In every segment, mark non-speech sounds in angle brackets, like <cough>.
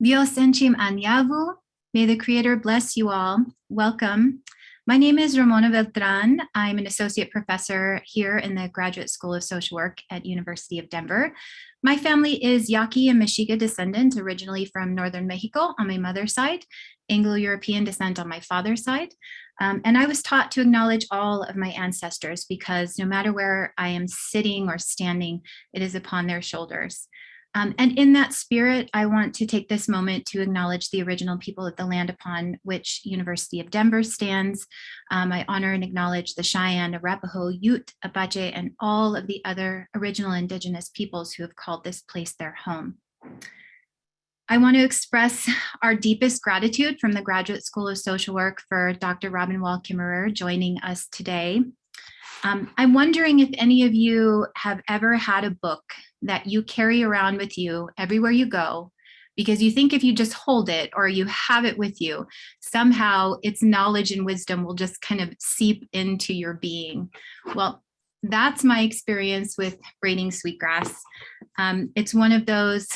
Dios enchim anyavu. May the Creator bless you all. Welcome. My name is Ramona Beltran. I'm an associate professor here in the Graduate School of Social Work at University of Denver. My family is Yaqui and Mexica descendant, originally from Northern Mexico on my mother's side, Anglo-European descent on my father's side. Um, and I was taught to acknowledge all of my ancestors because no matter where I am sitting or standing, it is upon their shoulders. Um, and in that spirit, I want to take this moment to acknowledge the original people of the land upon which University of Denver stands. Um, I honor and acknowledge the Cheyenne, Arapaho, Ute, Apache, and all of the other original indigenous peoples who have called this place their home. I want to express <laughs> our deepest gratitude from the Graduate School of Social Work for Dr. Robin Wall Kimmerer joining us today. Um, I'm wondering if any of you have ever had a book that you carry around with you everywhere you go because you think if you just hold it or you have it with you, somehow its knowledge and wisdom will just kind of seep into your being. Well, that's my experience with Braiding Sweetgrass. Um, it's one of those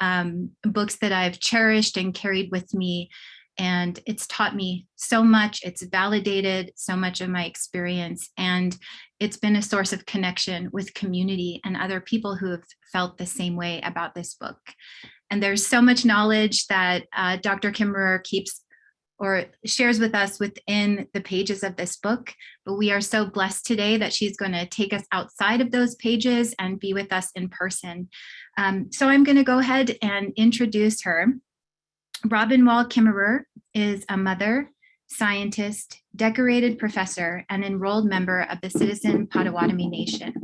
um, books that I've cherished and carried with me and it's taught me so much. It's validated so much of my experience and it's been a source of connection with community and other people who have felt the same way about this book. And there's so much knowledge that uh, Dr. Kimmerer keeps or shares with us within the pages of this book, but we are so blessed today that she's going to take us outside of those pages and be with us in person. Um, so I'm going to go ahead and introduce her. Robin Wall Kimmerer is a mother, scientist, decorated professor, and enrolled member of the Citizen Potawatomi Nation.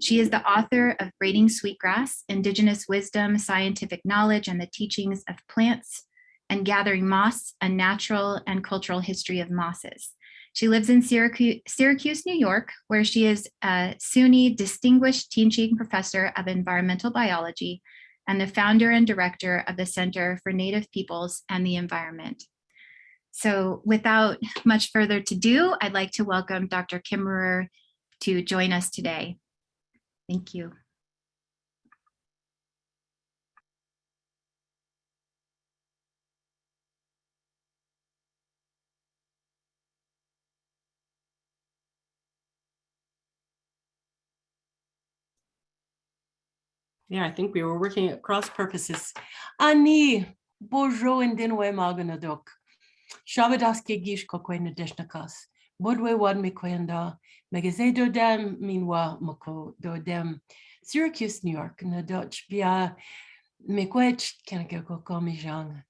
She is the author of Braiding Sweetgrass, Indigenous Wisdom, Scientific Knowledge, and the Teachings of Plants, and Gathering Moss, A Natural and Cultural History of Mosses. She lives in Syracuse, New York, where she is a SUNY Distinguished Teaching Professor of Environmental Biology and the founder and director of the Center for Native Peoples and the Environment. So without much further to do, I'd like to welcome Dr. Kimmerer to join us today. Thank you. Yeah, I think we were working at cross purposes. Ani bojo indinwe maganadok. Shabadaske gish kokwena deshnakas. Bodwe wad mi kwenda. Megaze do dem minwa moko do dem. Syracuse, New York, na Dutch bia mikwech kanakeko komijang.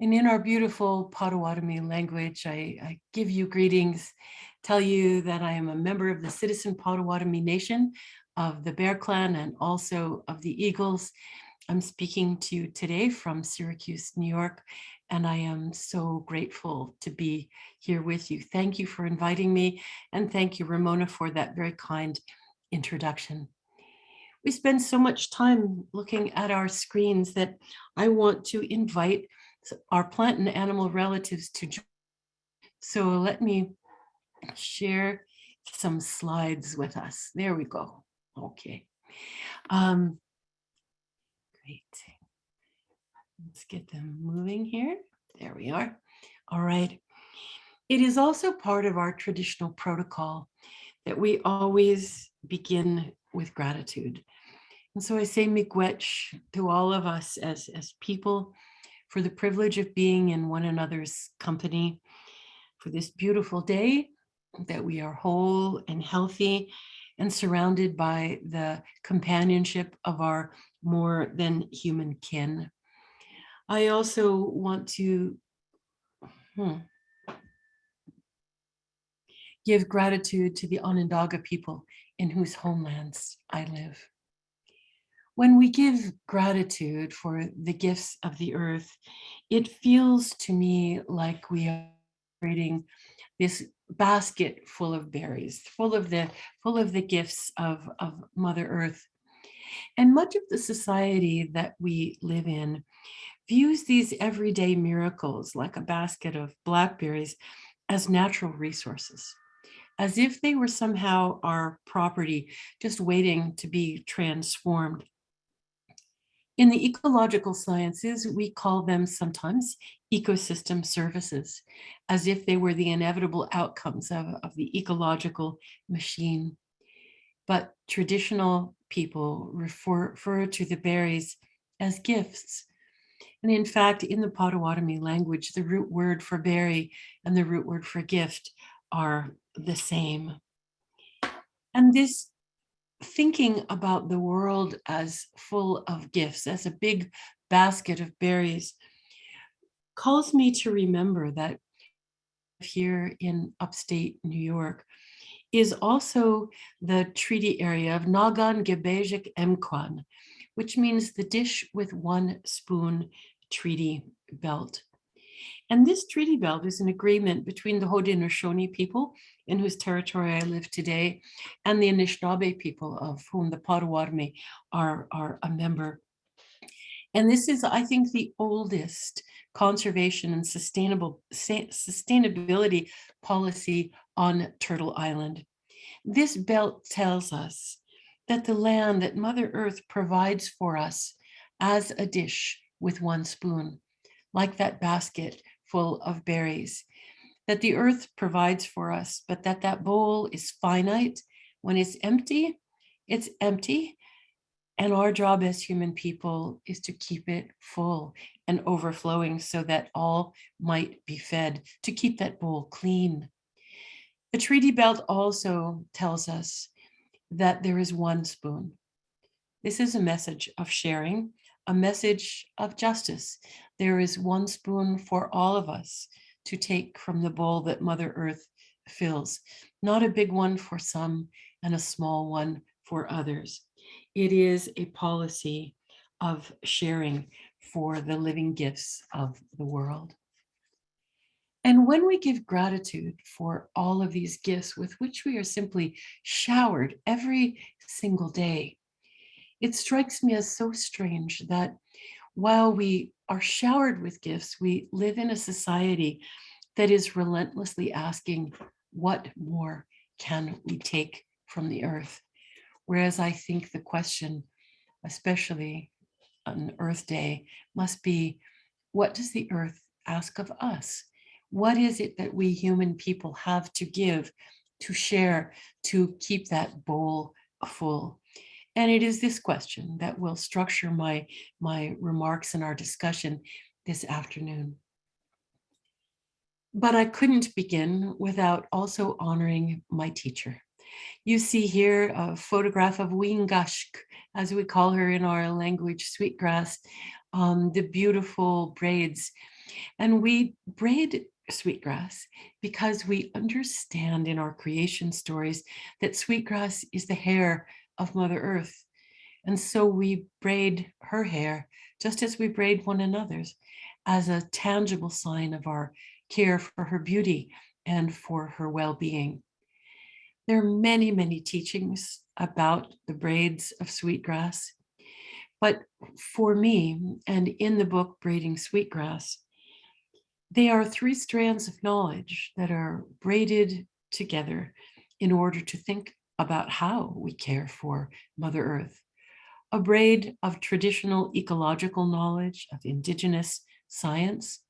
And in our beautiful Potawatomi language, I, I, give you greetings, tell you that I am a member of the Citizen Potawatomi Nation, of the Bear Clan and also of the Eagles. I'm speaking to you today from Syracuse, New York, and I am so grateful to be here with you. Thank you for inviting me, and thank you, Ramona, for that very kind introduction. We spend so much time looking at our screens that I want to invite our plant and animal relatives to join. So let me share some slides with us. There we go. Okay. Um, great. Let's get them moving here. There we are. All right. It is also part of our traditional protocol that we always begin with gratitude. And so I say miigwech to all of us as, as people for the privilege of being in one another's company for this beautiful day, that we are whole and healthy and surrounded by the companionship of our more than human kin. I also want to hmm, give gratitude to the Onondaga people in whose homelands I live. When we give gratitude for the gifts of the earth, it feels to me like we are creating this basket full of berries, full of the full of the gifts of, of Mother Earth. And much of the society that we live in views these everyday miracles like a basket of blackberries as natural resources, as if they were somehow our property just waiting to be transformed. In the ecological sciences, we call them sometimes ecosystem services, as if they were the inevitable outcomes of, of the ecological machine. But traditional people refer, refer to the berries as gifts. And in fact, in the Potawatomi language, the root word for berry and the root word for gift are the same. And this thinking about the world as full of gifts, as a big basket of berries, calls me to remember that here in upstate New York is also the treaty area of Nagan Gebejik Emkwan, which means the dish with one spoon treaty belt. And this treaty belt is an agreement between the Haudenosaunee people, in whose territory I live today, and the Anishinaabe people, of whom the Potawatomi are, are a member. And this is, I think, the oldest conservation and sustainable sustainability policy on Turtle Island. This belt tells us that the land that Mother Earth provides for us as a dish with one spoon, like that basket full of berries, that the earth provides for us, but that that bowl is finite. When it's empty, it's empty. And our job as human people is to keep it full and overflowing so that all might be fed, to keep that bowl clean. The treaty belt also tells us that there is one spoon. This is a message of sharing, a message of justice. There is one spoon for all of us to take from the bowl that Mother Earth fills, not a big one for some and a small one for others. It is a policy of sharing for the living gifts of the world. And when we give gratitude for all of these gifts with which we are simply showered every single day, it strikes me as so strange that while we are showered with gifts, we live in a society that is relentlessly asking, what more can we take from the earth? Whereas I think the question, especially on Earth Day, must be, what does the earth ask of us? What is it that we human people have to give, to share, to keep that bowl full? And it is this question that will structure my, my remarks and our discussion this afternoon. But I couldn't begin without also honoring my teacher. You see here a photograph of Wingashk, as we call her in our language, Sweetgrass, um, the beautiful braids. And we braid sweetgrass because we understand in our creation stories that sweetgrass is the hair of Mother Earth. And so we braid her hair just as we braid one another's as a tangible sign of our care for her beauty and for her well-being. There are many, many teachings about the braids of sweetgrass. But for me, and in the book Braiding Sweetgrass, they are three strands of knowledge that are braided together in order to think about how we care for Mother Earth. A braid of traditional ecological knowledge, of indigenous science,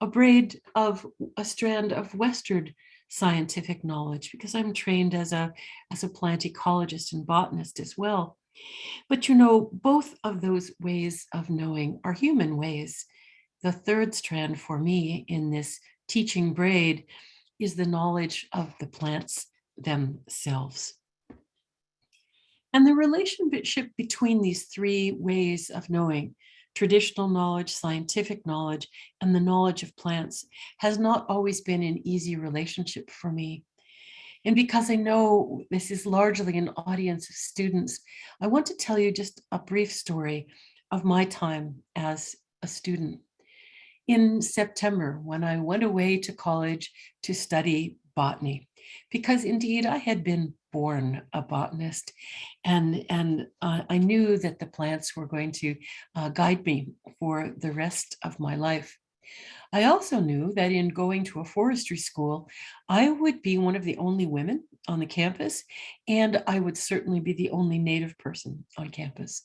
a braid of a strand of Western scientific knowledge, because I'm trained as a, as a plant ecologist and botanist as well. But you know, both of those ways of knowing are human ways the third strand for me in this teaching braid is the knowledge of the plants themselves. And the relationship between these three ways of knowing, traditional knowledge, scientific knowledge, and the knowledge of plants has not always been an easy relationship for me. And because I know this is largely an audience of students, I want to tell you just a brief story of my time as a student in September when I went away to college to study botany because indeed I had been born a botanist and and uh, I knew that the plants were going to uh, guide me for the rest of my life. I also knew that in going to a forestry school, I would be one of the only women on the campus, and I would certainly be the only Native person on campus.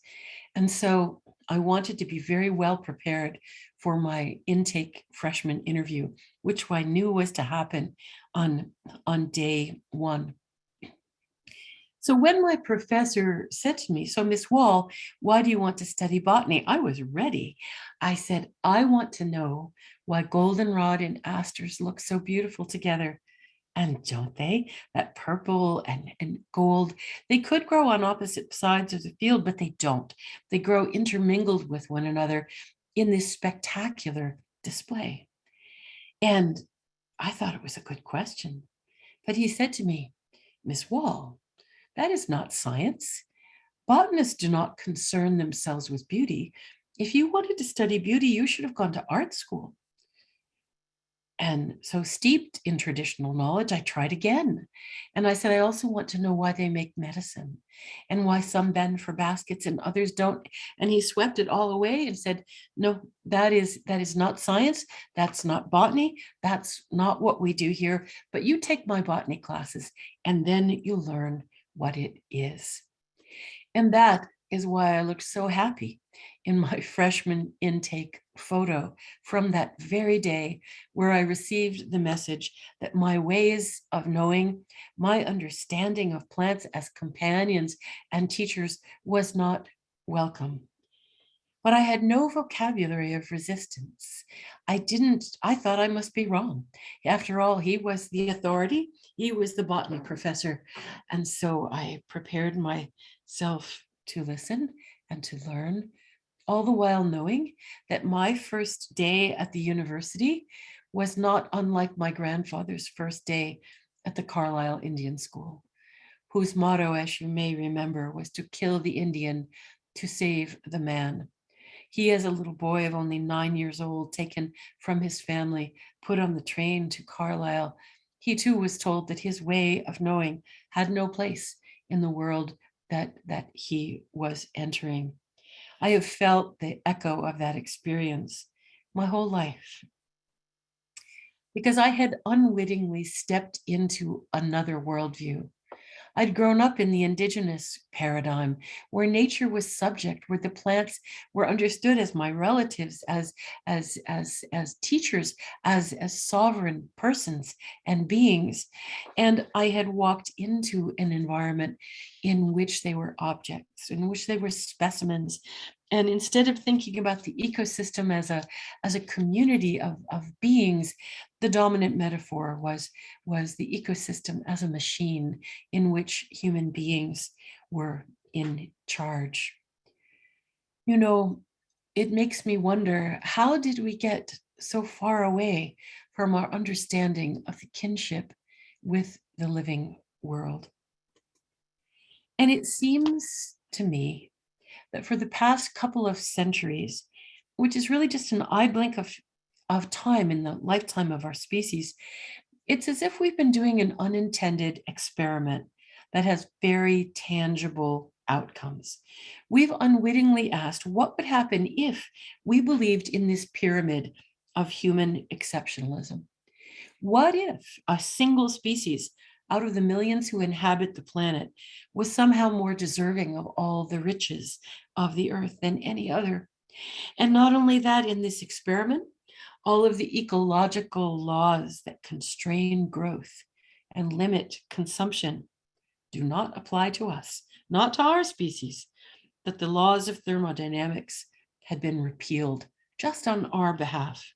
And so I wanted to be very well prepared for my intake freshman interview, which I knew was to happen on, on day one. So when my professor said to me, so Miss Wall, why do you want to study botany? I was ready. I said, I want to know why goldenrod and asters look so beautiful together. And don't they? That purple and, and gold, they could grow on opposite sides of the field, but they don't. They grow intermingled with one another in this spectacular display. And I thought it was a good question. But he said to me, Miss Wall, that is not science. Botanists do not concern themselves with beauty. If you wanted to study beauty, you should have gone to art school. And so steeped in traditional knowledge, I tried again. And I said, I also want to know why they make medicine and why some bend for baskets and others don't. And he swept it all away and said, no, that is that is not science. That's not botany. That's not what we do here. But you take my botany classes and then you learn what it is. And that is why I looked so happy in my <laughs> freshman intake photo from that very day where I received the message that my ways of knowing, my understanding of plants as companions and teachers was not welcome. But I had no vocabulary of resistance. I didn't, I thought I must be wrong. After all, he was the authority he was the botany professor. And so I prepared myself to listen and to learn, all the while knowing that my first day at the university was not unlike my grandfather's first day at the Carlisle Indian School, whose motto, as you may remember, was to kill the Indian to save the man. He, as a little boy of only nine years old, taken from his family, put on the train to Carlisle he too was told that his way of knowing had no place in the world that, that he was entering. I have felt the echo of that experience my whole life because I had unwittingly stepped into another worldview, I'd grown up in the indigenous paradigm where nature was subject, where the plants were understood as my relatives, as, as, as, as teachers, as, as sovereign persons and beings. And I had walked into an environment in which they were objects, in which they were specimens, and instead of thinking about the ecosystem as a, as a community of, of beings, the dominant metaphor was, was the ecosystem as a machine in which human beings were in charge. You know, it makes me wonder, how did we get so far away from our understanding of the kinship with the living world? And it seems to me that for the past couple of centuries, which is really just an eye blink of, of time in the lifetime of our species, it's as if we've been doing an unintended experiment that has very tangible outcomes. We've unwittingly asked what would happen if we believed in this pyramid of human exceptionalism. What if a single species out of the millions who inhabit the planet was somehow more deserving of all the riches of the earth than any other. And not only that, in this experiment, all of the ecological laws that constrain growth and limit consumption do not apply to us, not to our species, that the laws of thermodynamics had been repealed just on our behalf.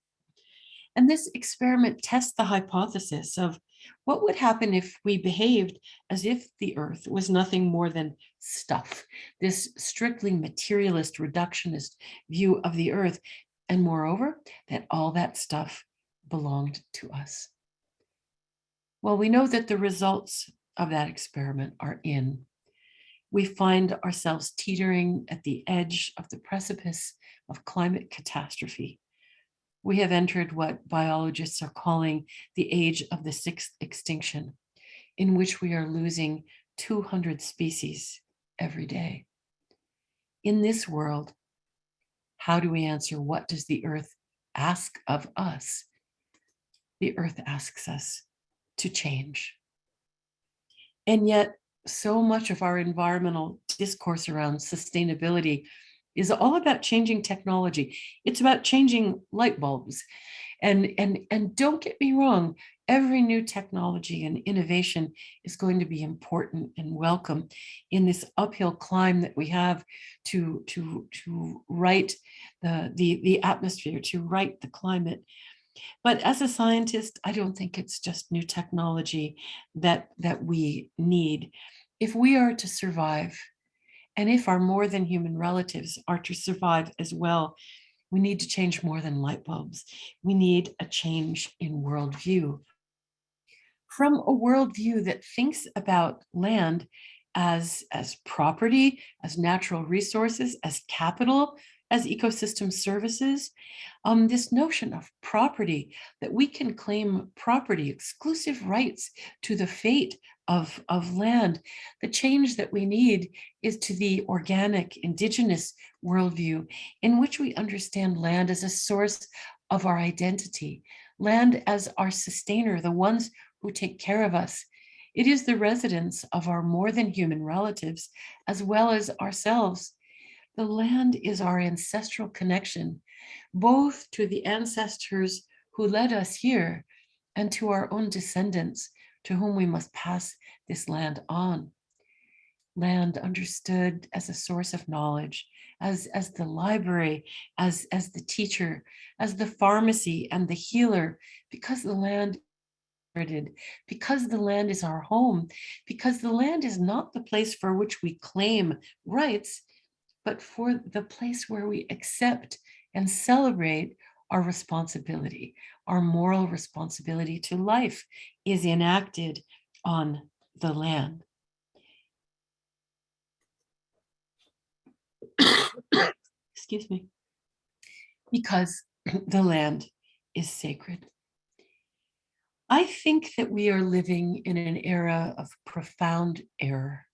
And this experiment tests the hypothesis of what would happen if we behaved as if the earth was nothing more than stuff, this strictly materialist reductionist view of the earth, and moreover, that all that stuff belonged to us. Well, we know that the results of that experiment are in. We find ourselves teetering at the edge of the precipice of climate catastrophe we have entered what biologists are calling the age of the sixth extinction, in which we are losing 200 species every day. In this world, how do we answer what does the earth ask of us? The earth asks us to change. And yet so much of our environmental discourse around sustainability is all about changing technology. It's about changing light bulbs. And, and, and don't get me wrong, every new technology and innovation is going to be important and welcome in this uphill climb that we have to, to, to right the, the, the atmosphere, to right the climate. But as a scientist, I don't think it's just new technology that, that we need. If we are to survive, and if our more than human relatives are to survive as well, we need to change more than light bulbs. We need a change in worldview. From a worldview that thinks about land as, as property, as natural resources, as capital, as ecosystem services, um, this notion of property, that we can claim property, exclusive rights to the fate of, of land. The change that we need is to the organic indigenous worldview in which we understand land as a source of our identity, land as our sustainer, the ones who take care of us. It is the residence of our more than human relatives, as well as ourselves. The land is our ancestral connection, both to the ancestors who led us here and to our own descendants to whom we must pass this land on. Land understood as a source of knowledge, as, as the library, as, as the teacher, as the pharmacy and the healer, because the land because the land is our home, because the land is not the place for which we claim rights, but for the place where we accept and celebrate our responsibility, our moral responsibility to life is enacted on the land. Excuse me. Because <clears throat> the land is sacred. I think that we are living in an era of profound error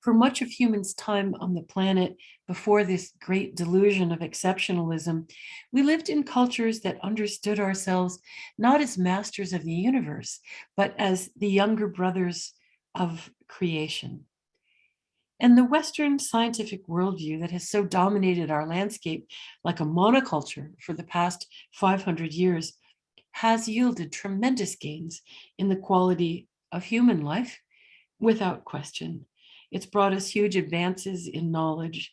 for much of humans' time on the planet before this great delusion of exceptionalism, we lived in cultures that understood ourselves not as masters of the universe, but as the younger brothers of creation. And the Western scientific worldview that has so dominated our landscape like a monoculture for the past 500 years has yielded tremendous gains in the quality of human life without question. It's brought us huge advances in knowledge,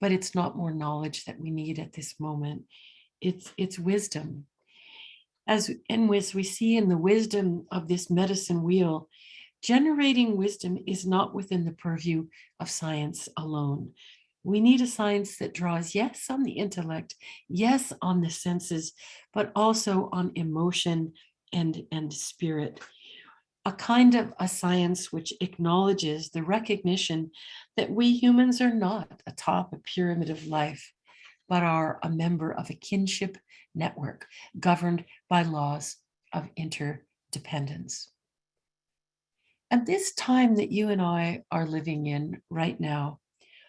but it's not more knowledge that we need at this moment. It's, it's wisdom. As, and as we see in the wisdom of this medicine wheel, generating wisdom is not within the purview of science alone. We need a science that draws, yes, on the intellect, yes, on the senses, but also on emotion and, and spirit a kind of a science which acknowledges the recognition that we humans are not atop a pyramid of life, but are a member of a kinship network governed by laws of interdependence. At this time that you and I are living in right now,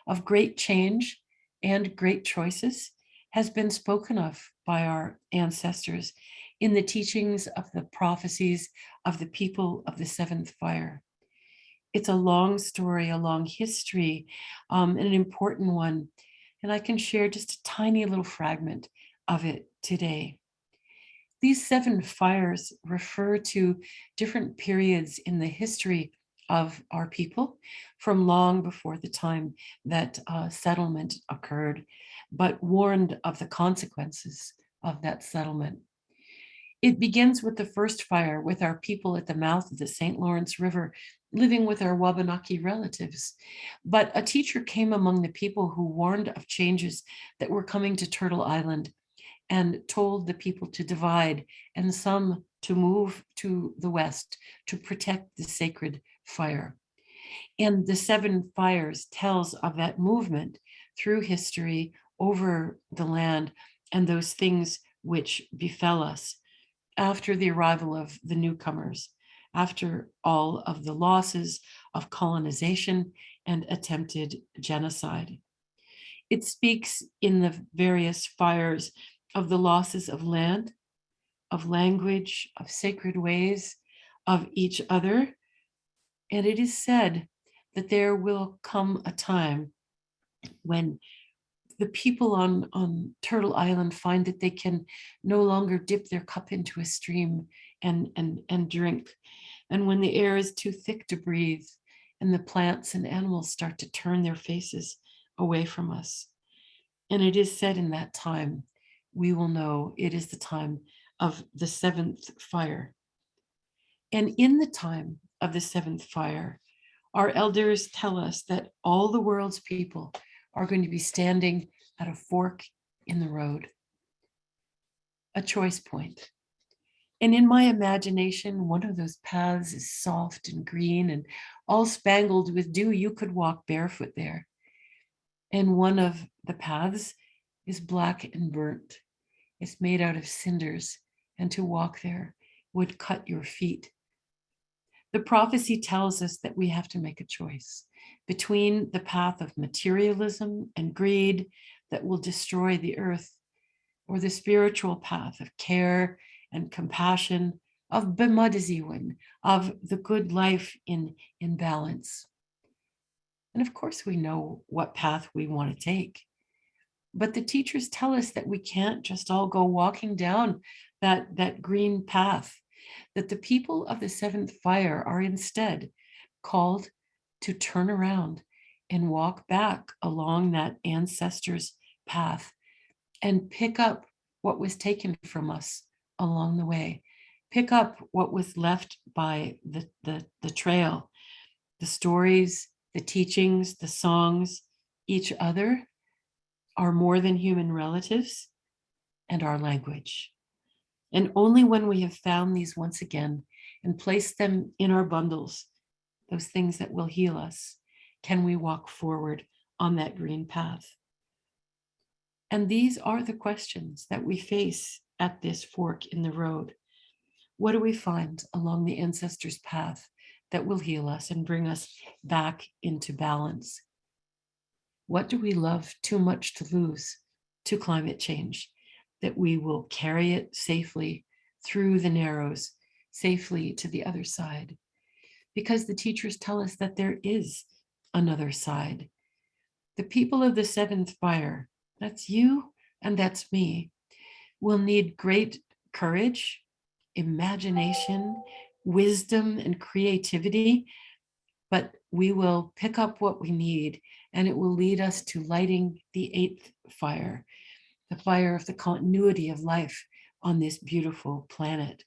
of great change and great choices, has been spoken of by our ancestors in the teachings of the prophecies of the people of the seventh fire. It's a long story, a long history, um, and an important one. And I can share just a tiny little fragment of it today. These seven fires refer to different periods in the history of our people from long before the time that uh, settlement occurred, but warned of the consequences of that settlement. It begins with the first fire with our people at the mouth of the St. Lawrence River, living with our Wabanaki relatives. But a teacher came among the people who warned of changes that were coming to Turtle Island and told the people to divide and some to move to the west to protect the sacred fire. And the seven fires tells of that movement through history over the land and those things which befell us after the arrival of the newcomers, after all of the losses of colonization and attempted genocide. It speaks in the various fires of the losses of land, of language, of sacred ways, of each other. And it is said that there will come a time when the people on, on Turtle Island find that they can no longer dip their cup into a stream and, and, and drink. And when the air is too thick to breathe and the plants and animals start to turn their faces away from us. And it is said in that time, we will know it is the time of the seventh fire. And in the time of the seventh fire, our elders tell us that all the world's people are going to be standing at a fork in the road, a choice point. And in my imagination, one of those paths is soft and green and all spangled with dew. You could walk barefoot there. And one of the paths is black and burnt. It's made out of cinders and to walk there would cut your feet. The prophecy tells us that we have to make a choice between the path of materialism and greed that will destroy the earth or the spiritual path of care and compassion, of bemudziwin, of the good life in, in balance. And of course, we know what path we want to take. But the teachers tell us that we can't just all go walking down that, that green path, that the people of the seventh fire are instead called to turn around and walk back along that ancestor's path and pick up what was taken from us along the way. Pick up what was left by the, the, the trail, the stories, the teachings, the songs, each other, our more than human relatives, and our language. And only when we have found these once again and placed them in our bundles, those things that will heal us, can we walk forward on that green path. And these are the questions that we face at this fork in the road. What do we find along the ancestors' path that will heal us and bring us back into balance? What do we love too much to lose to climate change? That we will carry it safely through the narrows, safely to the other side. Because the teachers tell us that there is another side. The people of the seventh fire, that's you and that's me, will need great courage, imagination, wisdom, and creativity, but we will pick up what we need and it will lead us to lighting the eighth fire, the fire of the continuity of life on this beautiful planet.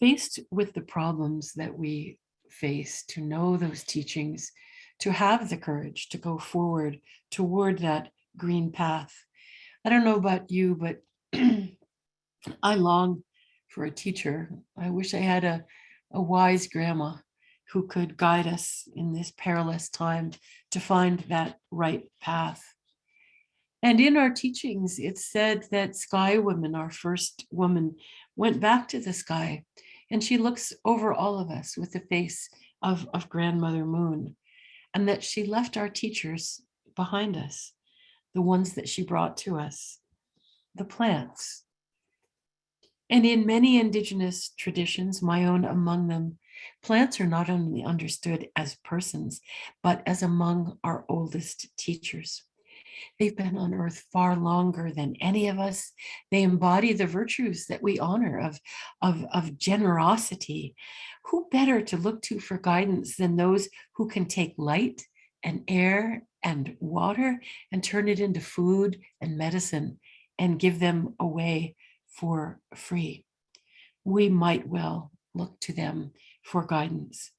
Faced with the problems that we face, to know those teachings, to have the courage to go forward toward that green path. I don't know about you, but <clears throat> I long for a teacher. I wish I had a, a wise grandma who could guide us in this perilous time to find that right path. And in our teachings, it's said that Sky Woman, our first woman, went back to the sky and she looks over all of us with the face of, of Grandmother Moon and that she left our teachers behind us, the ones that she brought to us, the plants. And in many indigenous traditions, my own among them, Plants are not only understood as persons, but as among our oldest teachers. They've been on earth far longer than any of us. They embody the virtues that we honor of, of, of generosity. Who better to look to for guidance than those who can take light and air and water and turn it into food and medicine and give them away for free. We might well look to them for guidance.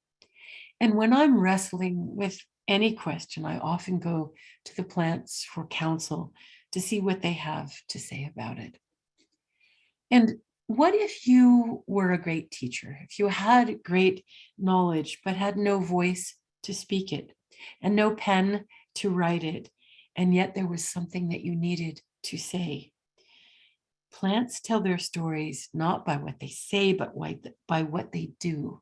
And when I'm wrestling with any question, I often go to the plants for counsel to see what they have to say about it. And what if you were a great teacher, if you had great knowledge, but had no voice to speak it and no pen to write it, and yet there was something that you needed to say? Plants tell their stories not by what they say, but by what they do.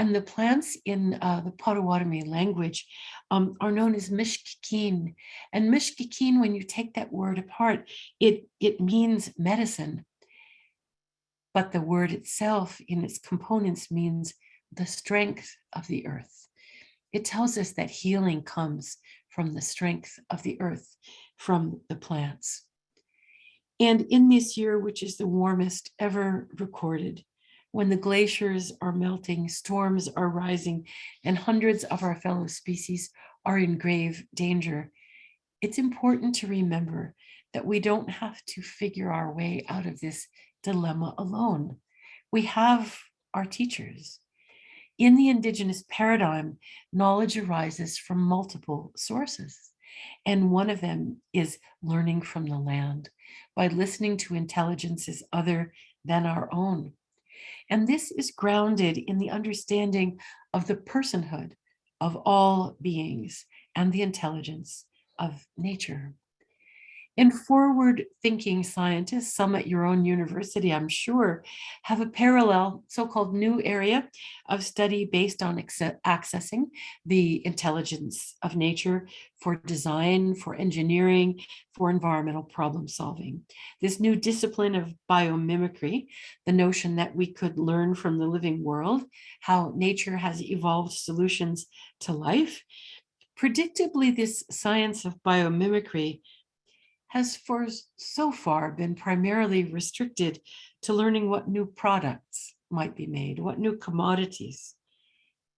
And the plants in uh, the Potawatomi language um, are known as mishkikin. And mishkikin, when you take that word apart, it, it means medicine. But the word itself in its components means the strength of the earth. It tells us that healing comes from the strength of the earth, from the plants. And in this year, which is the warmest ever recorded, when the glaciers are melting, storms are rising, and hundreds of our fellow species are in grave danger, it's important to remember that we don't have to figure our way out of this dilemma alone. We have our teachers. In the indigenous paradigm, knowledge arises from multiple sources. And one of them is learning from the land by listening to intelligences other than our own. And this is grounded in the understanding of the personhood of all beings and the intelligence of nature. And forward thinking scientists, some at your own university, I'm sure, have a parallel so-called new area of study based on accessing the intelligence of nature for design, for engineering, for environmental problem solving. This new discipline of biomimicry, the notion that we could learn from the living world, how nature has evolved solutions to life. Predictably, this science of biomimicry has for so far been primarily restricted to learning what new products might be made, what new commodities.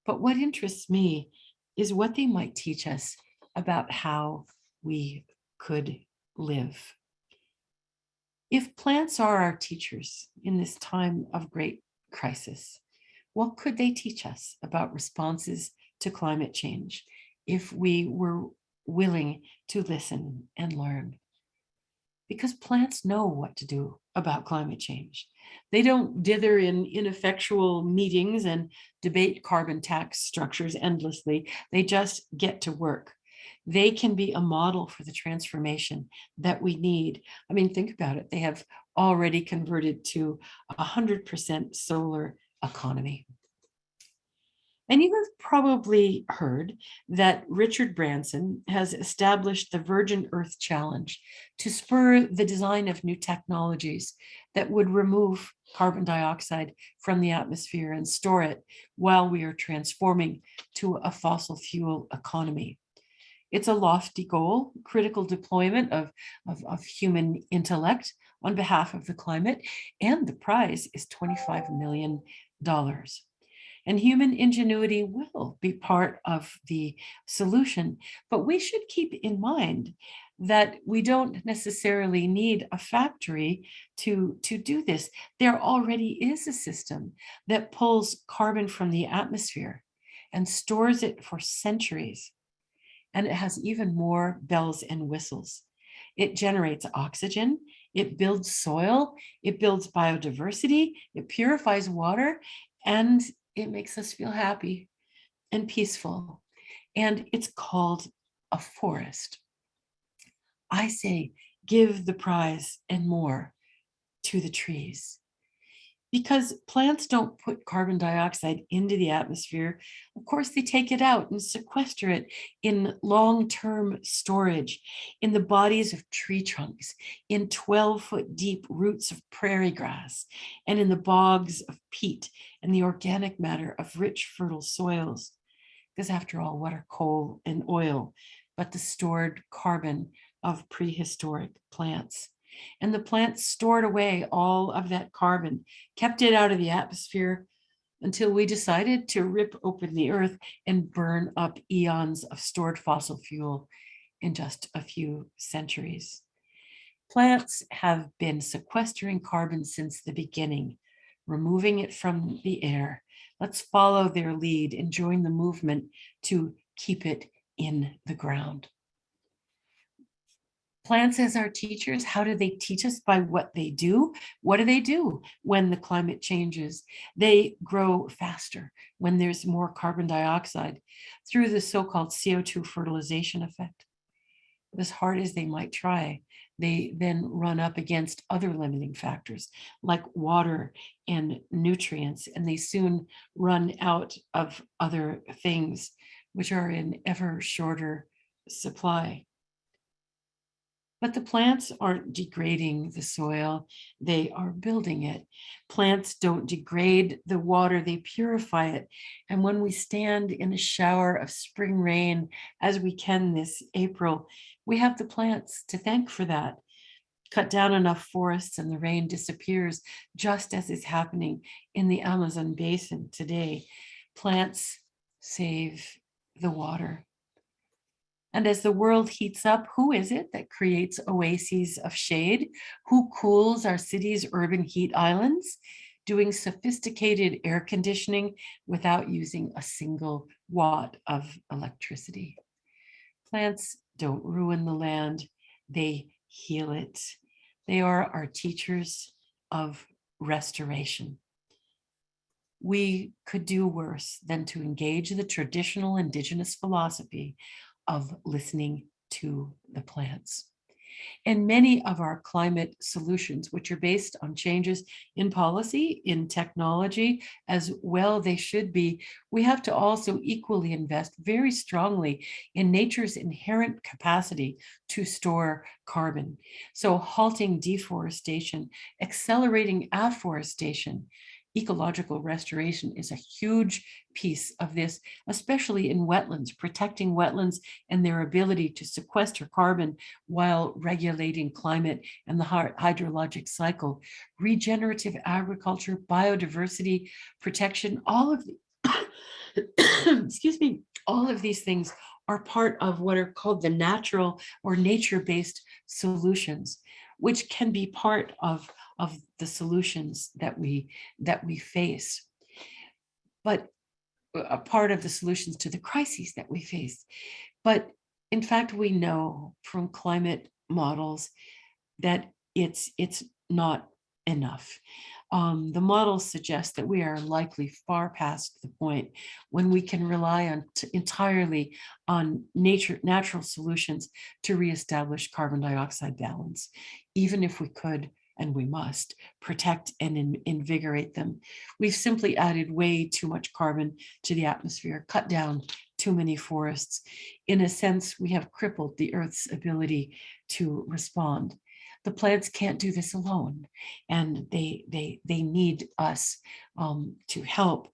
But what interests me is what they might teach us about how we could live. If plants are our teachers in this time of great crisis, what could they teach us about responses to climate change if we were willing to listen and learn? Because plants know what to do about climate change. They don't dither in ineffectual meetings and debate carbon tax structures endlessly. They just get to work. They can be a model for the transformation that we need. I mean, think about it. They have already converted to a 100% solar economy. And you have probably heard that Richard Branson has established the Virgin Earth Challenge to spur the design of new technologies that would remove carbon dioxide from the atmosphere and store it while we are transforming to a fossil fuel economy. It's a lofty goal, critical deployment of, of, of human intellect on behalf of the climate, and the prize is $25 million. And human ingenuity will be part of the solution. But we should keep in mind that we don't necessarily need a factory to, to do this. There already is a system that pulls carbon from the atmosphere and stores it for centuries. And it has even more bells and whistles. It generates oxygen, it builds soil, it builds biodiversity, it purifies water, and it makes us feel happy and peaceful. And it's called a forest. I say, give the prize and more to the trees because plants don't put carbon dioxide into the atmosphere. Of course, they take it out and sequester it in long-term storage in the bodies of tree trunks, in 12 foot deep roots of prairie grass, and in the bogs of peat and the organic matter of rich, fertile soils. Because after all, what are coal and oil but the stored carbon of prehistoric plants? And the plants stored away all of that carbon, kept it out of the atmosphere until we decided to rip open the earth and burn up eons of stored fossil fuel in just a few centuries. Plants have been sequestering carbon since the beginning, removing it from the air. Let's follow their lead and join the movement to keep it in the ground. Plants as our teachers, how do they teach us by what they do? What do they do when the climate changes? They grow faster when there's more carbon dioxide through the so-called CO2 fertilization effect. As hard as they might try, they then run up against other limiting factors like water and nutrients, and they soon run out of other things which are in ever shorter supply. But the plants aren't degrading the soil, they are building it. Plants don't degrade the water, they purify it. And when we stand in a shower of spring rain, as we can this April, we have the plants to thank for that. Cut down enough forests and the rain disappears, just as is happening in the Amazon basin today. Plants save the water. And as the world heats up, who is it that creates oases of shade? Who cools our city's urban heat islands? Doing sophisticated air conditioning without using a single watt of electricity. Plants don't ruin the land, they heal it. They are our teachers of restoration. We could do worse than to engage the traditional indigenous philosophy of listening to the plants. And many of our climate solutions, which are based on changes in policy, in technology, as well they should be, we have to also equally invest very strongly in nature's inherent capacity to store carbon. So halting deforestation, accelerating afforestation, ecological restoration is a huge piece of this, especially in wetlands, protecting wetlands and their ability to sequester carbon while regulating climate and the hydrologic cycle, regenerative agriculture, biodiversity protection, all of the, <coughs> excuse me, all of these things are part of what are called the natural or nature-based solutions, which can be part of of the solutions that we that we face. But a part of the solutions to the crises that we face. But in fact, we know from climate models that it's it's not enough. Um, the models suggest that we are likely far past the point when we can rely on entirely on nature natural solutions to reestablish carbon dioxide balance, even if we could and we must protect and in, invigorate them. We've simply added way too much carbon to the atmosphere, cut down too many forests. In a sense, we have crippled the Earth's ability to respond the plants can't do this alone and they they they need us um, to help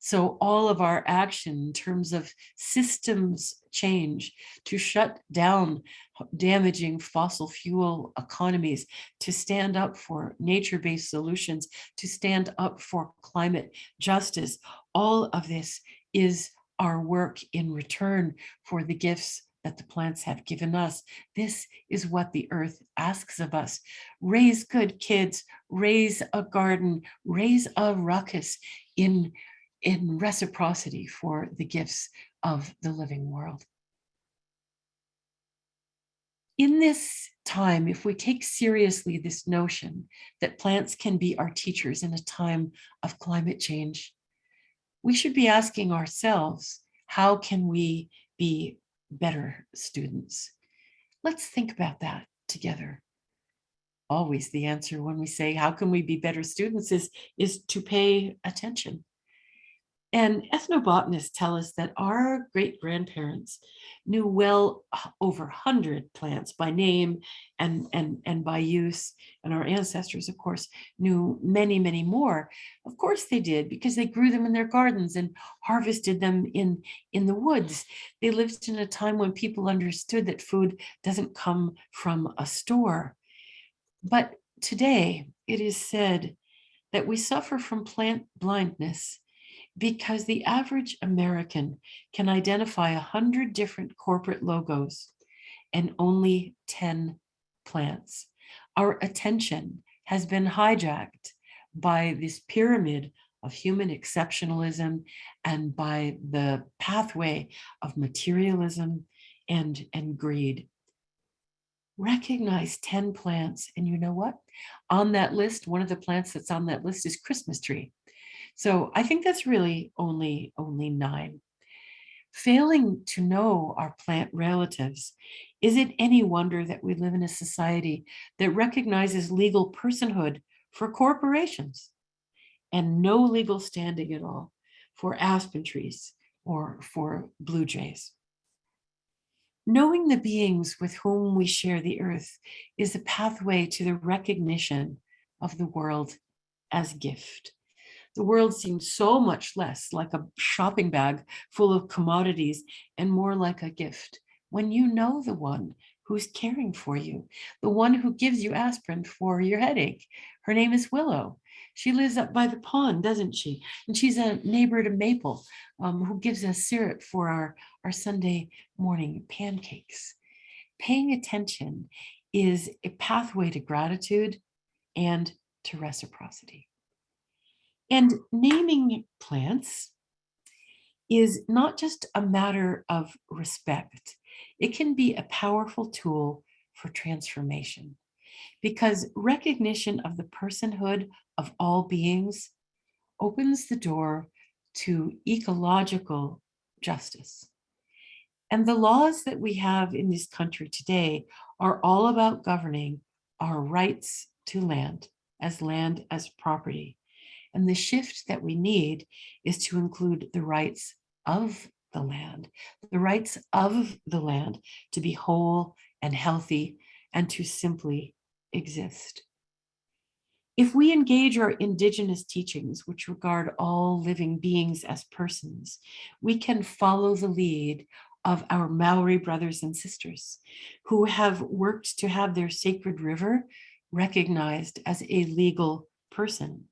so all of our action in terms of systems change to shut down damaging fossil fuel economies to stand up for nature-based solutions to stand up for climate justice all of this is our work in return for the gifts that the plants have given us. This is what the earth asks of us. Raise good kids, raise a garden, raise a ruckus in, in reciprocity for the gifts of the living world. In this time, if we take seriously this notion that plants can be our teachers in a time of climate change, we should be asking ourselves, how can we be better students? Let's think about that together. Always the answer when we say, how can we be better students is, is to pay attention. And ethnobotanists tell us that our great grandparents knew well uh, over 100 plants by name and, and, and by use. And our ancestors, of course, knew many, many more. Of course they did, because they grew them in their gardens and harvested them in, in the woods. They lived in a time when people understood that food doesn't come from a store. But today it is said that we suffer from plant blindness because the average American can identify a hundred different corporate logos and only 10 plants. Our attention has been hijacked by this pyramid of human exceptionalism and by the pathway of materialism and, and greed. Recognize 10 plants. And you know what? On that list, one of the plants that's on that list is Christmas tree. So I think that's really only, only nine. Failing to know our plant relatives, is it any wonder that we live in a society that recognizes legal personhood for corporations and no legal standing at all for aspen trees or for blue jays? Knowing the beings with whom we share the earth is a pathway to the recognition of the world as gift. The world seems so much less like a shopping bag full of commodities and more like a gift when you know the one who's caring for you, the one who gives you aspirin for your headache. Her name is Willow. She lives up by the pond, doesn't she? And she's a neighbor to Maple, um, who gives us syrup for our, our Sunday morning pancakes. Paying attention is a pathway to gratitude and to reciprocity. And naming plants is not just a matter of respect. It can be a powerful tool for transformation because recognition of the personhood of all beings opens the door to ecological justice. And the laws that we have in this country today are all about governing our rights to land as land as property. And the shift that we need is to include the rights of the land, the rights of the land to be whole and healthy and to simply exist. If we engage our indigenous teachings, which regard all living beings as persons, we can follow the lead of our Maori brothers and sisters who have worked to have their sacred river recognized as a legal person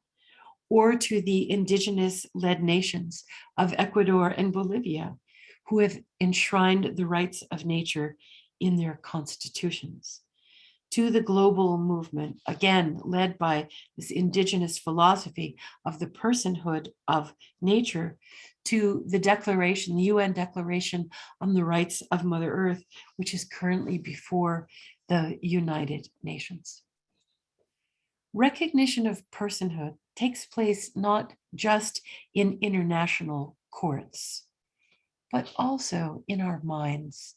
or to the indigenous led nations of Ecuador and Bolivia who have enshrined the rights of nature in their constitutions to the global movement, again, led by this indigenous philosophy of the personhood of nature, to the declaration, the UN Declaration on the Rights of Mother Earth, which is currently before the United Nations. Recognition of personhood takes place not just in international courts, but also in our minds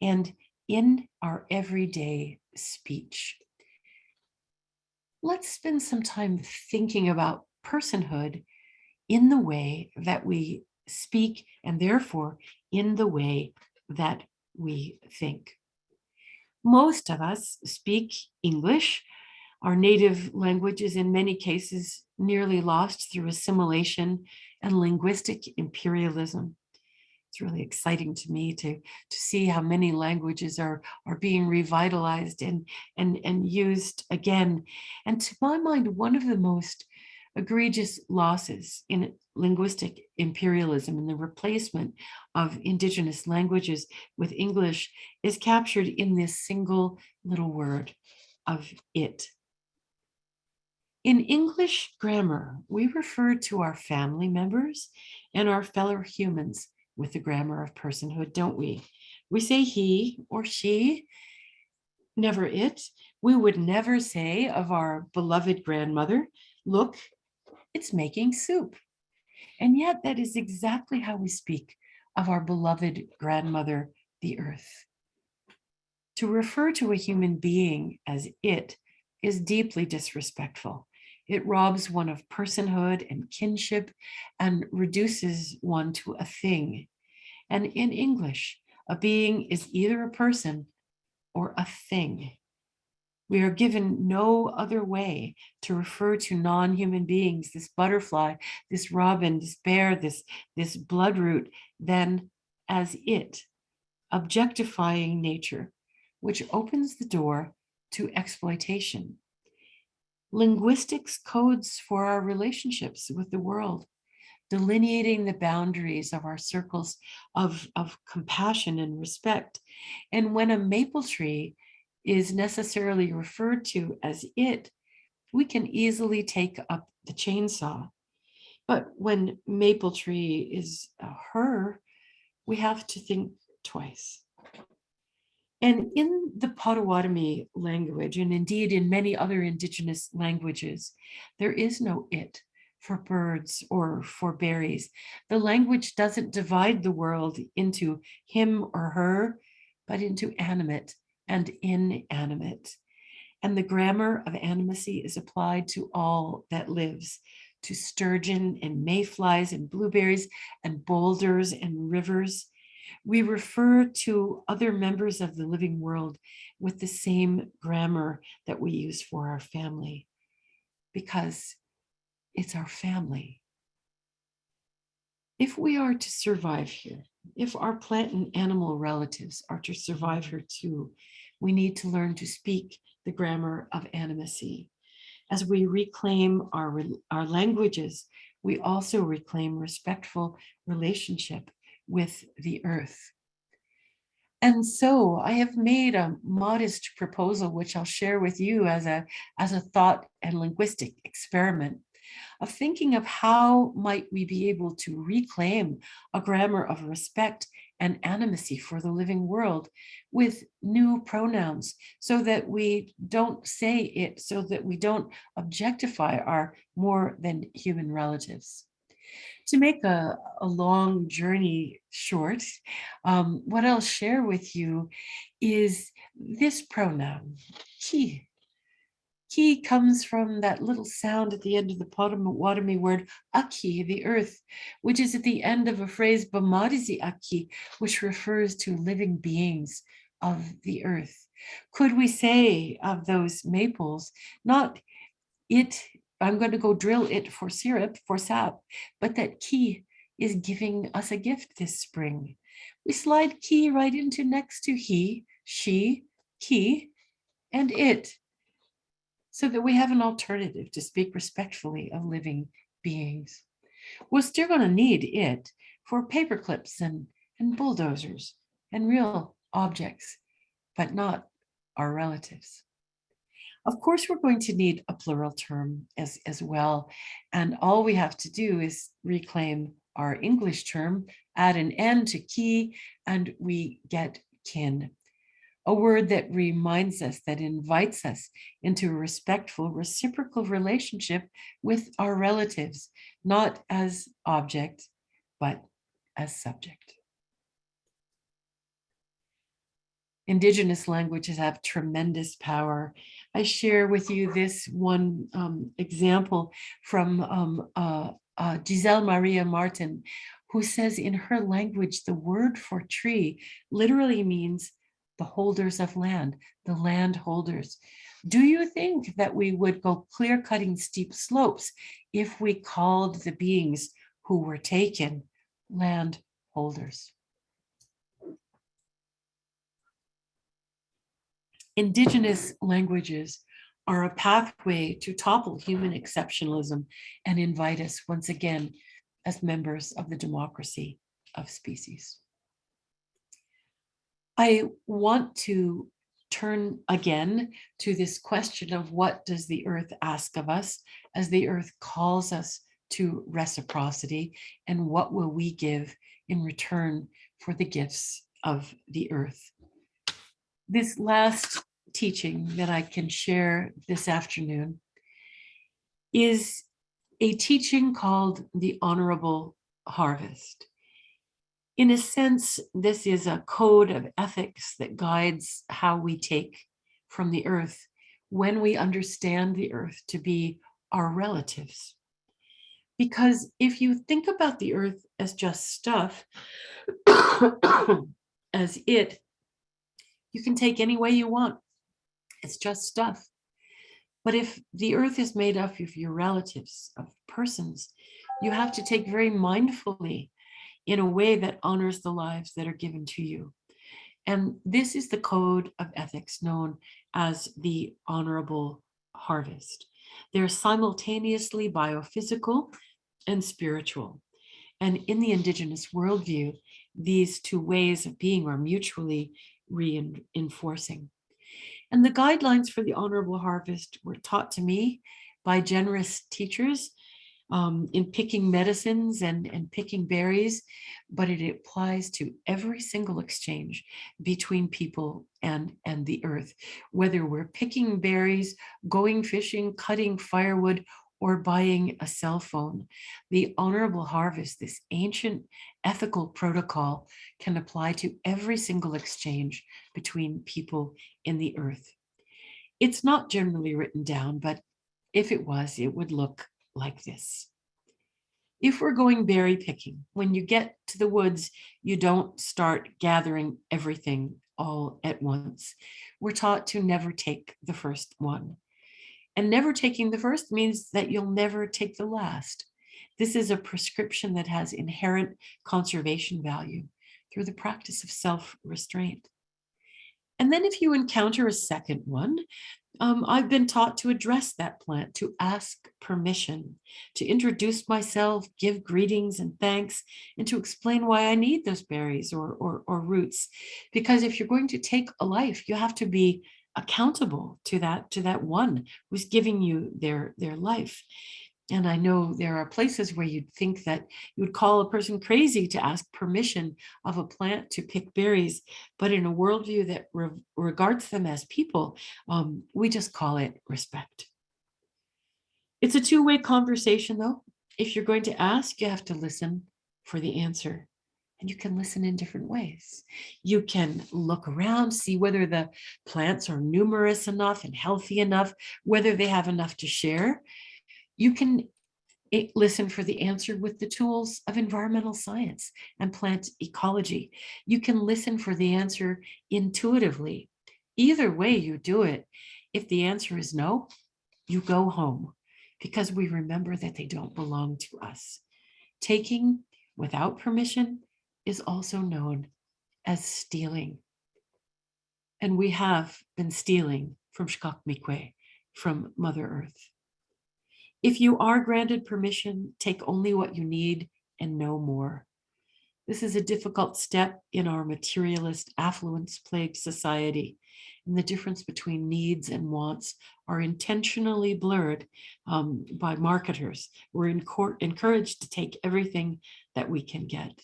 and in our everyday speech. Let's spend some time thinking about personhood in the way that we speak and therefore in the way that we think. Most of us speak English. Our native language is in many cases nearly lost through assimilation and linguistic imperialism it's really exciting to me to to see how many languages are are being revitalized and and and used again and to my mind one of the most egregious losses in linguistic imperialism and the replacement of indigenous languages with English is captured in this single little word of it. In English grammar, we refer to our family members and our fellow humans with the grammar of personhood, don't we? We say he or she, never it. We would never say of our beloved grandmother, look, it's making soup. And yet that is exactly how we speak of our beloved grandmother, the earth. To refer to a human being as it is deeply disrespectful. It robs one of personhood and kinship and reduces one to a thing. And in English, a being is either a person or a thing. We are given no other way to refer to non-human beings, this butterfly, this robin, this bear, this, this bloodroot, than as it, objectifying nature, which opens the door to exploitation linguistics codes for our relationships with the world, delineating the boundaries of our circles of, of compassion and respect. And when a maple tree is necessarily referred to as it, we can easily take up the chainsaw. But when maple tree is uh, her, we have to think twice. And in the Potawatomi language, and indeed in many other indigenous languages, there is no it for birds or for berries. The language doesn't divide the world into him or her, but into animate and inanimate. And the grammar of animacy is applied to all that lives, to sturgeon and mayflies and blueberries and boulders and rivers. We refer to other members of the living world with the same grammar that we use for our family because it's our family. If we are to survive here, if our plant and animal relatives are to survive here too, we need to learn to speak the grammar of animacy. As we reclaim our, our languages, we also reclaim respectful relationship with the earth. And so I have made a modest proposal, which I'll share with you as a, as a thought and linguistic experiment of thinking of how might we be able to reclaim a grammar of respect and animacy for the living world with new pronouns so that we don't say it, so that we don't objectify our more than human relatives. To make a, a long journey short, um, what I'll share with you is this pronoun, ki. Ki comes from that little sound at the end of the Potawatomi word aki, the earth, which is at the end of a phrase bamarizi aki, which refers to living beings of the earth. Could we say of those maples, not it, I'm going to go drill it for syrup, for sap, but that ki is giving us a gift this spring. We slide ki right into next to he, she, ki, and it so that we have an alternative to speak respectfully of living beings. We're still going to need it for paper clips and, and bulldozers and real objects, but not our relatives. Of course, we're going to need a plural term as, as well. And all we have to do is reclaim our English term, add an N to ki, and we get kin a word that reminds us, that invites us into a respectful, reciprocal relationship with our relatives, not as object, but as subject. Indigenous languages have tremendous power. I share with you this one um, example from um, uh, uh, Giselle Maria Martin, who says in her language, the word for tree literally means the holders of land, the land holders. Do you think that we would go clear cutting steep slopes if we called the beings who were taken land Indigenous languages are a pathway to topple human exceptionalism and invite us once again as members of the democracy of species. I want to turn again to this question of what does the earth ask of us as the earth calls us to reciprocity and what will we give in return for the gifts of the earth. This last teaching that I can share this afternoon is a teaching called the honorable harvest. In a sense, this is a code of ethics that guides how we take from the earth when we understand the earth to be our relatives. Because if you think about the earth as just stuff, <coughs> as it, you can take any way you want. It's just stuff. But if the earth is made up of your relatives, of persons, you have to take very mindfully in a way that honors the lives that are given to you. And this is the code of ethics known as the honorable harvest. They're simultaneously biophysical and spiritual. And in the indigenous worldview, these two ways of being are mutually reinforcing. And the guidelines for the honorable harvest were taught to me by generous teachers um, in picking medicines and, and picking berries, but it applies to every single exchange between people and, and the earth, whether we're picking berries, going fishing, cutting firewood, or buying a cell phone. The honorable harvest, this ancient ethical protocol can apply to every single exchange between people in the earth. It's not generally written down, but if it was, it would look like this. If we're going berry picking, when you get to the woods, you don't start gathering everything all at once. We're taught to never take the first one. And never taking the first means that you'll never take the last. This is a prescription that has inherent conservation value through the practice of self-restraint. And then if you encounter a second one, um, I've been taught to address that plant, to ask permission, to introduce myself, give greetings and thanks, and to explain why I need those berries or, or, or roots. Because if you're going to take a life, you have to be accountable to that, to that one who's giving you their, their life. And I know there are places where you'd think that you would call a person crazy to ask permission of a plant to pick berries, but in a worldview that re regards them as people, um, we just call it respect. It's a two-way conversation though. If you're going to ask, you have to listen for the answer. And you can listen in different ways. You can look around, see whether the plants are numerous enough and healthy enough, whether they have enough to share you can eh, listen for the answer with the tools of environmental science and plant ecology. You can listen for the answer intuitively. Either way you do it, if the answer is no, you go home because we remember that they don't belong to us. Taking without permission is also known as stealing. And we have been stealing from Shkak Mikwe, from Mother Earth. If you are granted permission, take only what you need and no more. This is a difficult step in our materialist affluence-plagued society, and the difference between needs and wants are intentionally blurred um, by marketers. We're encouraged to take everything that we can get.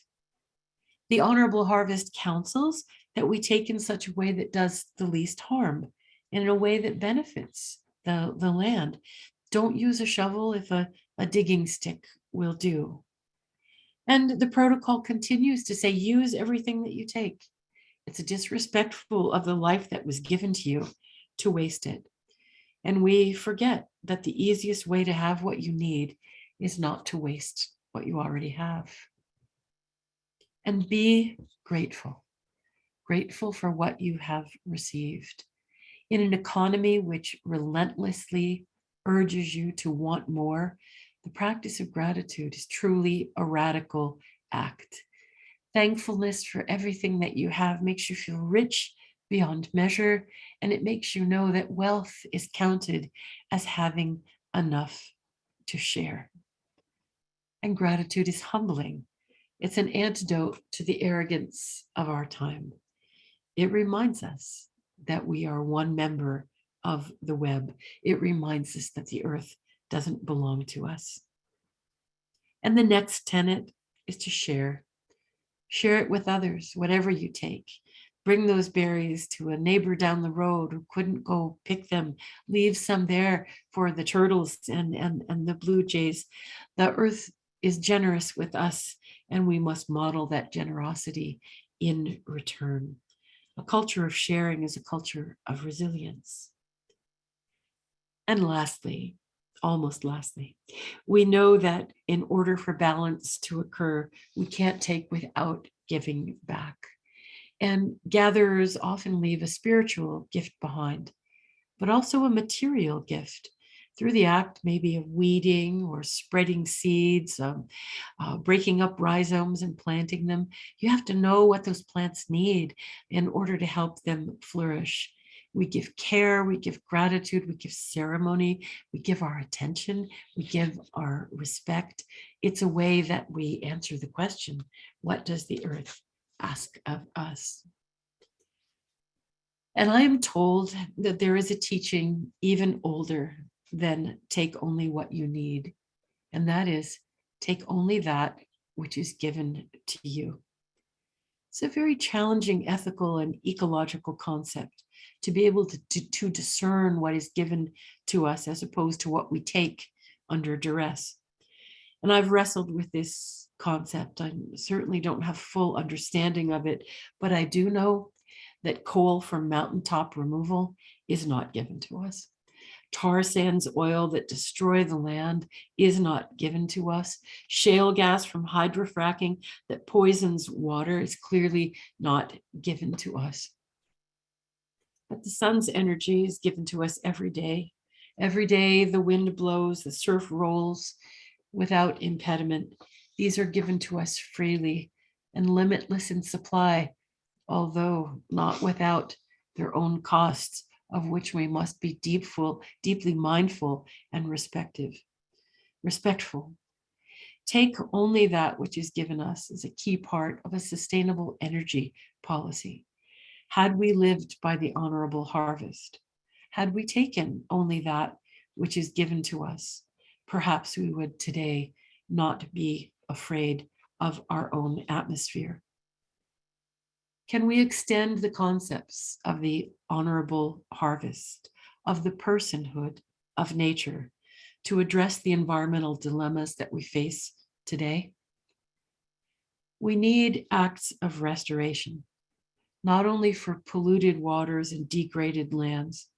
The Honorable Harvest counsels that we take in such a way that does the least harm, and in a way that benefits the, the land don't use a shovel if a, a digging stick will do. And the protocol continues to say, use everything that you take. It's disrespectful of the life that was given to you to waste it. And we forget that the easiest way to have what you need is not to waste what you already have. And be grateful, grateful for what you have received. In an economy which relentlessly urges you to want more, the practice of gratitude is truly a radical act. Thankfulness for everything that you have makes you feel rich beyond measure, and it makes you know that wealth is counted as having enough to share. And gratitude is humbling. It's an antidote to the arrogance of our time. It reminds us that we are one member of the web. It reminds us that the earth doesn't belong to us. And the next tenet is to share. Share it with others, whatever you take. Bring those berries to a neighbor down the road who couldn't go pick them. Leave some there for the turtles and, and, and the blue jays. The earth is generous with us and we must model that generosity in return. A culture of sharing is a culture of resilience. And lastly, almost lastly, we know that in order for balance to occur, we can't take without giving back. And gatherers often leave a spiritual gift behind, but also a material gift through the act maybe of weeding or spreading seeds, um, uh, breaking up rhizomes and planting them. You have to know what those plants need in order to help them flourish. We give care, we give gratitude, we give ceremony, we give our attention, we give our respect. It's a way that we answer the question, what does the earth ask of us? And I am told that there is a teaching even older than take only what you need. And that is take only that which is given to you. It's a very challenging ethical and ecological concept to be able to, to, to discern what is given to us as opposed to what we take under duress. And I've wrestled with this concept. I certainly don't have full understanding of it, but I do know that coal from mountaintop removal is not given to us. Tar sands oil that destroy the land is not given to us. Shale gas from hydrofracking that poisons water is clearly not given to us. But the sun's energy is given to us every day. Every day the wind blows, the surf rolls without impediment. These are given to us freely and limitless in supply, although not without their own costs of which we must be deepful, deeply mindful and respective, respectful. Take only that which is given us as a key part of a sustainable energy policy. Had we lived by the honorable harvest, had we taken only that which is given to us, perhaps we would today not be afraid of our own atmosphere. Can we extend the concepts of the honorable harvest, of the personhood of nature to address the environmental dilemmas that we face today? We need acts of restoration, not only for polluted waters and degraded lands.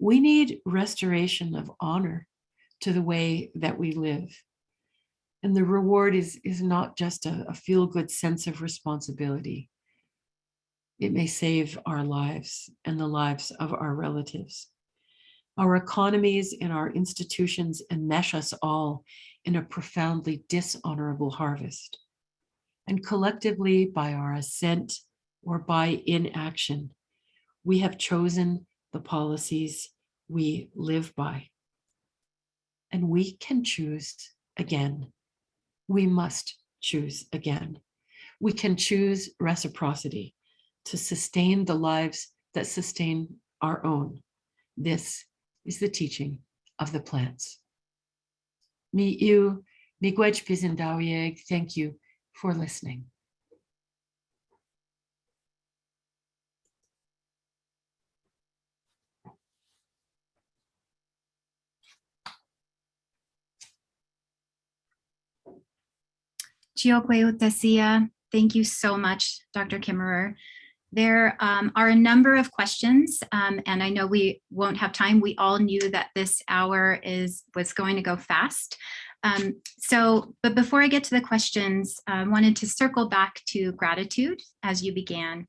We need restoration of honor to the way that we live. And the reward is, is not just a, a feel-good sense of responsibility, it may save our lives and the lives of our relatives. Our economies and our institutions enmesh us all in a profoundly dishonorable harvest. And collectively, by our assent or by inaction, we have chosen the policies we live by. And we can choose again. We must choose again. We can choose reciprocity to sustain the lives that sustain our own. This is the teaching of the plants. Mi mi thank you for listening. Thank you so much, Dr. Kimmerer. There um, are a number of questions, um, and I know we won't have time. We all knew that this hour is was going to go fast. Um, so, but before I get to the questions, I wanted to circle back to gratitude as you began.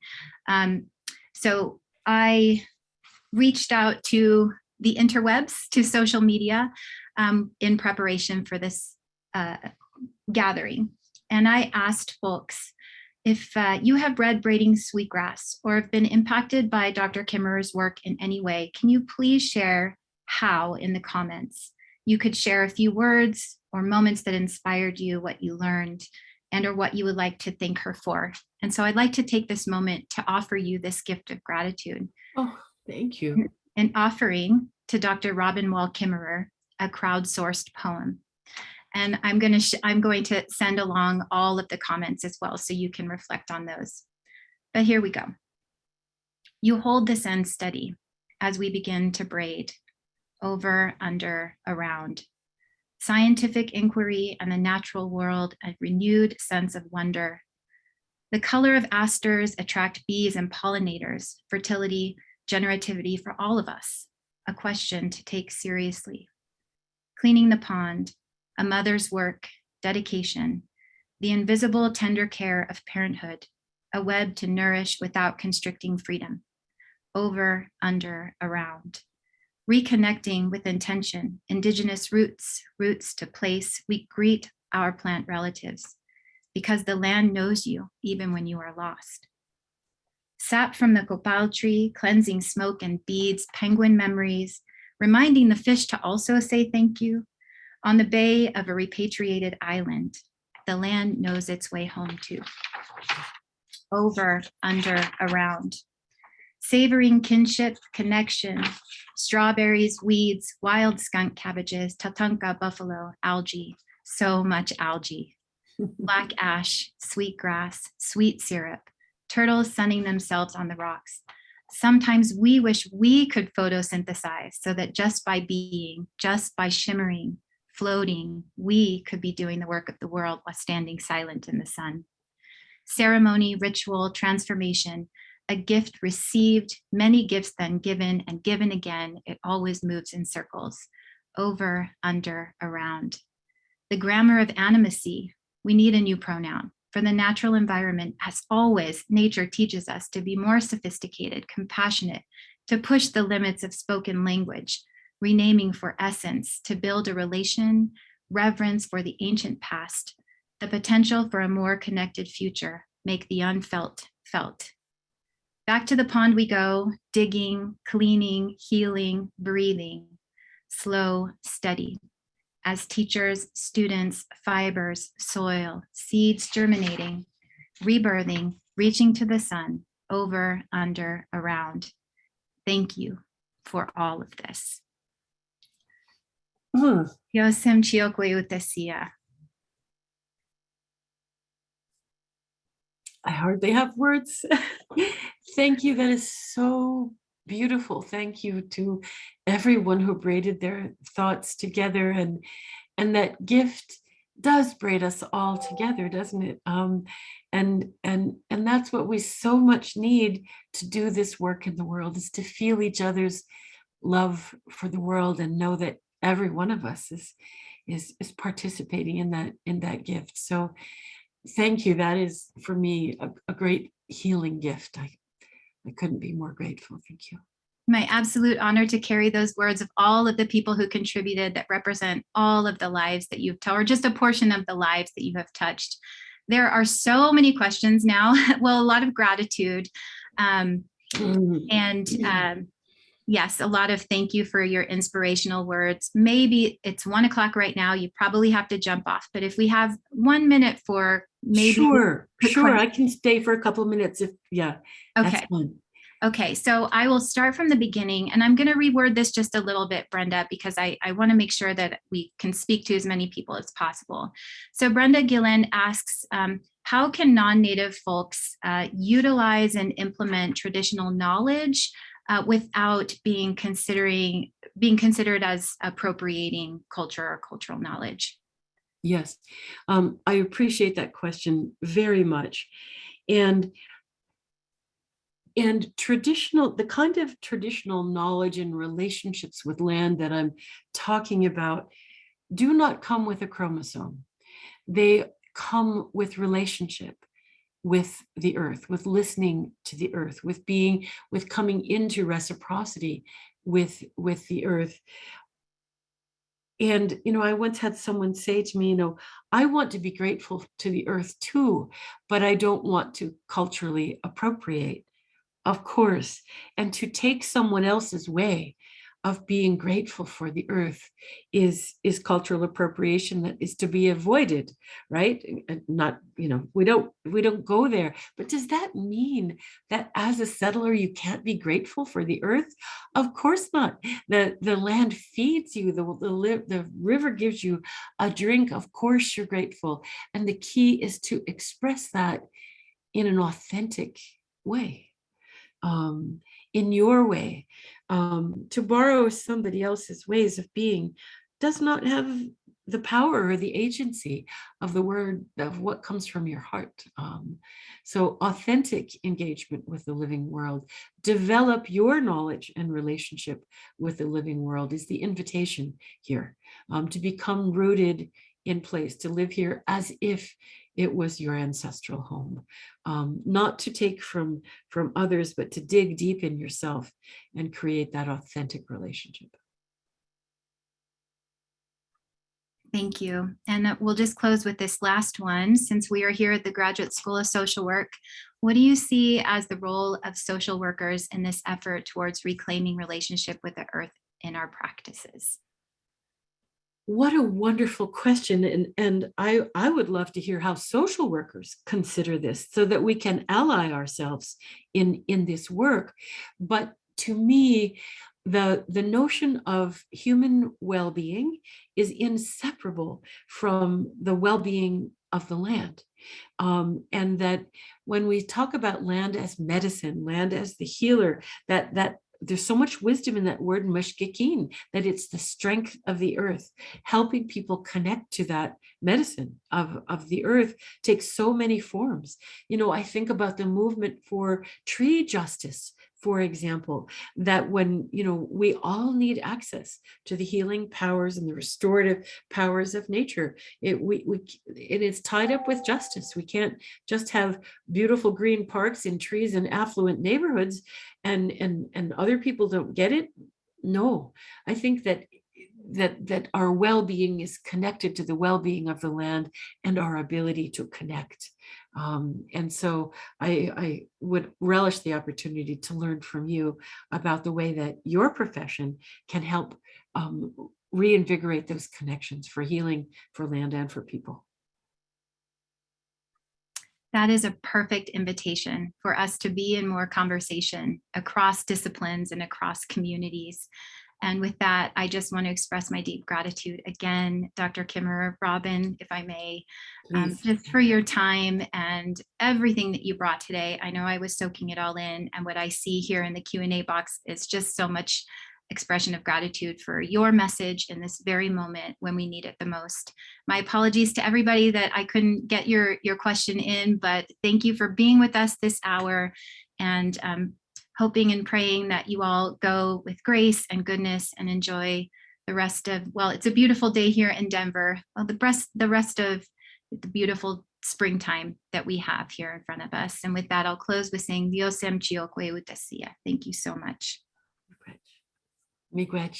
Um, so I reached out to the interwebs, to social media um, in preparation for this uh, gathering. And I asked folks, if uh, you have read Braiding Sweetgrass or have been impacted by Dr. Kimmerer's work in any way, can you please share how in the comments? You could share a few words or moments that inspired you, what you learned, and or what you would like to thank her for. And so I'd like to take this moment to offer you this gift of gratitude. Oh, thank you. An offering to Dr. Robin Wall Kimmerer, a crowdsourced poem and I'm going to I'm going to send along all of the comments as well so you can reflect on those. But here we go. You hold this end steady as we begin to braid over, under, around. Scientific inquiry and the natural world, a renewed sense of wonder. The color of asters attract bees and pollinators, fertility, generativity for all of us, a question to take seriously. Cleaning the pond, a mother's work, dedication, the invisible tender care of parenthood, a web to nourish without constricting freedom, over, under, around. Reconnecting with intention, indigenous roots, roots to place, we greet our plant relatives because the land knows you even when you are lost. Sap from the copal tree, cleansing smoke and beads, penguin memories, reminding the fish to also say thank you, on the bay of a repatriated island, the land knows its way home too. Over, under, around. Savoring kinship, connection, strawberries, weeds, wild skunk cabbages, tatanka buffalo, algae, so much algae. <laughs> Black ash, sweet grass, sweet syrup, turtles sunning themselves on the rocks. Sometimes we wish we could photosynthesize so that just by being, just by shimmering, floating, we could be doing the work of the world while standing silent in the sun. Ceremony, ritual, transformation, a gift received, many gifts then given and given again. It always moves in circles, over, under, around. The grammar of animacy, we need a new pronoun. For the natural environment, as always, nature teaches us to be more sophisticated, compassionate, to push the limits of spoken language, renaming for essence, to build a relation, reverence for the ancient past, the potential for a more connected future, make the unfelt felt. Back to the pond we go, digging, cleaning, healing, breathing, slow, steady. As teachers, students, fibers, soil, seeds germinating, rebirthing, reaching to the sun, over, under, around. Thank you for all of this. Hmm. Chiokwe utasia. I hardly have words. <laughs> Thank you. That is so beautiful. Thank you to everyone who braided their thoughts together and and that gift does braid us all together, doesn't it? Um, and and and that's what we so much need to do this work in the world is to feel each other's love for the world and know that every one of us is is is participating in that in that gift. So thank you. That is for me a, a great healing gift. I I couldn't be more grateful. Thank you. My absolute honor to carry those words of all of the people who contributed that represent all of the lives that you've touched, or just a portion of the lives that you have touched. There are so many questions now, <laughs> well, a lot of gratitude. Um, Mm. and um, yes, a lot of thank you for your inspirational words. Maybe it's one o'clock right now, you probably have to jump off, but if we have one minute for maybe. sure, sure. I can stay for a couple of minutes if yeah. Okay. Okay, so I will start from the beginning and I'm going to reword this just a little bit, Brenda, because I, I want to make sure that we can speak to as many people as possible. So Brenda Gillen asks, um, how can non-native folks uh, utilize and implement traditional knowledge uh, without being considering being considered as appropriating culture or cultural knowledge? Yes, um, I appreciate that question very much. And and traditional, the kind of traditional knowledge and relationships with land that I'm talking about do not come with a chromosome. They come with relationship with the earth, with listening to the earth, with being, with coming into reciprocity with, with the earth. And, you know, I once had someone say to me, you know, I want to be grateful to the earth too, but I don't want to culturally appropriate, of course. And to take someone else's way of being grateful for the earth is, is cultural appropriation that is to be avoided, right? Not, you know, we don't, we don't go there. But does that mean that as a settler, you can't be grateful for the earth? Of course not. The, the land feeds you, the, the, the river gives you a drink. Of course you're grateful. And the key is to express that in an authentic way, um, in your way. Um, to borrow somebody else's ways of being does not have the power or the agency of the word of what comes from your heart. Um, so authentic engagement with the living world, develop your knowledge and relationship with the living world is the invitation here um, to become rooted in place, to live here as if it was your ancestral home, um, not to take from, from others, but to dig deep in yourself and create that authentic relationship. Thank you. And uh, we'll just close with this last one. Since we are here at the Graduate School of Social Work, what do you see as the role of social workers in this effort towards reclaiming relationship with the earth in our practices? What a wonderful question. And, and I, I would love to hear how social workers consider this so that we can ally ourselves in, in this work. But to me, the, the notion of human well-being is inseparable from the well-being of the land. Um, and that when we talk about land as medicine, land as the healer, that, that there's so much wisdom in that word mushkikin, that it's the strength of the earth, helping people connect to that medicine of, of the earth takes so many forms. You know, I think about the movement for tree justice, for example, that when, you know, we all need access to the healing powers and the restorative powers of nature. It, we, we, it is tied up with justice. We can't just have beautiful green parks and trees and affluent neighborhoods and, and, and other people don't get it. No, I think that that that our well-being is connected to the well-being of the land and our ability to connect um, and so I, I would relish the opportunity to learn from you about the way that your profession can help um, reinvigorate those connections for healing for land and for people. That is a perfect invitation for us to be in more conversation across disciplines and across communities. And with that, I just want to express my deep gratitude again, Dr. Kimmerer, Robin, if I may, um, just for your time and everything that you brought today. I know I was soaking it all in and what I see here in the Q&A box is just so much expression of gratitude for your message in this very moment when we need it the most. My apologies to everybody that I couldn't get your, your question in, but thank you for being with us this hour and um, hoping and praying that you all go with grace and goodness and enjoy the rest of, well, it's a beautiful day here in Denver. Well, the rest, the rest of the beautiful springtime that we have here in front of us. And with that, I'll close with saying Dios em chiokwe. Thank you so much. Miigwech.